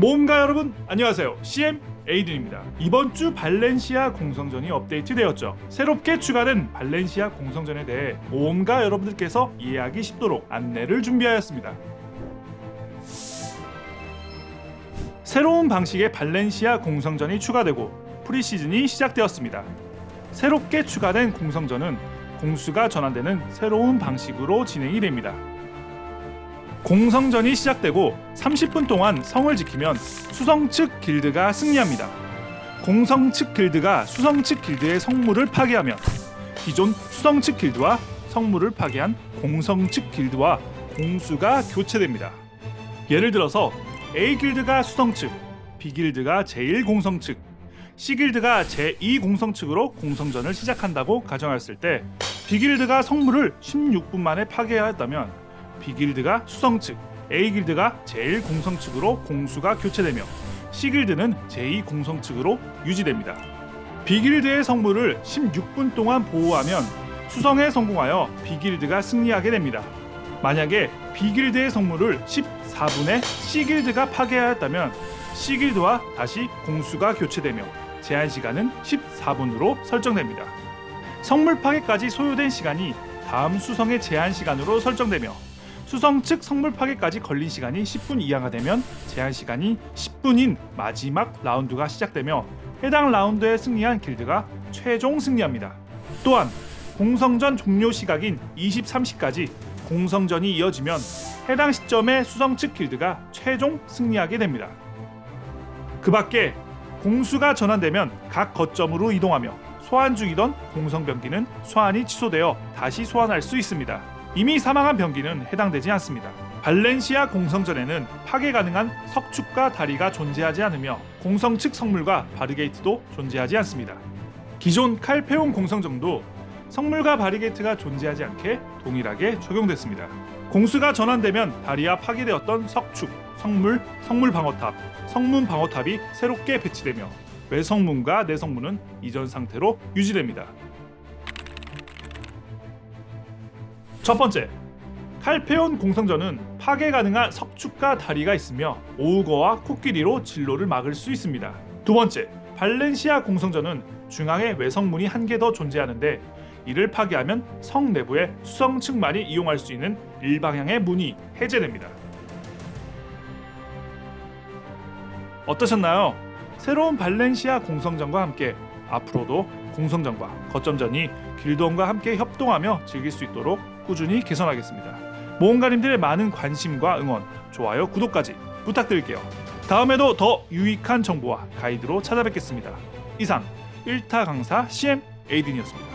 모험가 여러분 안녕하세요. CM 에이든입니다. 이번 주 발렌시아 공성전이 업데이트되었죠. 새롭게 추가된 발렌시아 공성전에 대해 모험가 여러분들께서 이해하기 쉽도록 안내를 준비하였습니다. 새로운 방식의 발렌시아 공성전이 추가되고 프리시즌이 시작되었습니다. 새롭게 추가된 공성전은 공수가 전환되는 새로운 방식으로 진행이 됩니다 공성전이 시작되고 30분 동안 성을 지키면 수성 측 길드가 승리합니다. 공성 측 길드가 수성 측 길드의 성물을 파괴하면 기존 수성 측 길드와 성물을 파괴한 공성 측 길드와 공수가 교체됩니다. 예를 들어서 A 길드가 수성 측, B 길드가 제1 공성 측, C 길드가 제2 공성 측으로 공성전을 시작한다고 가정했을 때 B 길드가 성물을 16분 만에 파괴하였다면 B길드가 수성 측, A길드가 제1 공성 측으로 공수가 교체되며 C길드는 제2 공성 측으로 유지됩니다. B길드의 성물을 16분 동안 보호하면 수성에 성공하여 B길드가 승리하게 됩니다. 만약에 B길드의 성물을 14분에 C길드가 파괴하였다면 C길드와 다시 공수가 교체되며 제한 시간은 14분으로 설정됩니다. 성물 파괴까지 소요된 시간이 다음 수성의 제한 시간으로 설정되며 수성 측 성물 파괴까지 걸린 시간이 10분 이하가 되면 제한 시간이 10분인 마지막 라운드가 시작되며 해당 라운드에 승리한 길드가 최종 승리합니다. 또한 공성전 종료 시각인 23시까지 공성전이 이어지면 해당 시점에 수성 측 길드가 최종 승리하게 됩니다. 그 밖에 공수가 전환되면 각 거점으로 이동하며 소환 중이던 공성 병기는 소환이 취소되어 다시 소환할 수 있습니다. 이미 사망한 병기는 해당되지 않습니다. 발렌시아 공성전에는 파괴 가능한 석축과 다리가 존재하지 않으며 공성 측 성물과 바리게이트도 존재하지 않습니다. 기존 칼페온 공성전도 성물과 바리게이트가 존재하지 않게 동일하게 적용됐습니다. 공수가 전환되면 다리와 파괴되었던 석축, 성물, 성물 방어탑, 성문 방어탑이 새롭게 배치되며 외성문과 내성문은 이전 상태로 유지됩니다. 첫 번째, 칼페온 공성전은 파괴 가능한 석축과 다리가 있으며 오우거와 코끼리로 진로를 막을 수 있습니다. 두 번째, 발렌시아 공성전은 중앙에 외성문이 한 개 더 존재하는데 이를 파괴하면 성 내부에 수성 측만이 이용할 수 있는 일방향의 문이 해제됩니다. 어떠셨나요? 새로운 발렌시아 공성전과 함께 앞으로도 공성전과 거점전이 길드원과 함께 협동하며 즐길 수 있도록 꾸준히 개선하겠습니다. 모험가님들의 많은 관심과 응원, 좋아요, 구독까지 부탁드릴게요. 다음에도 더 유익한 정보와 가이드로 찾아뵙겠습니다. 이상 1타 강사 CM 에이든이었습니다.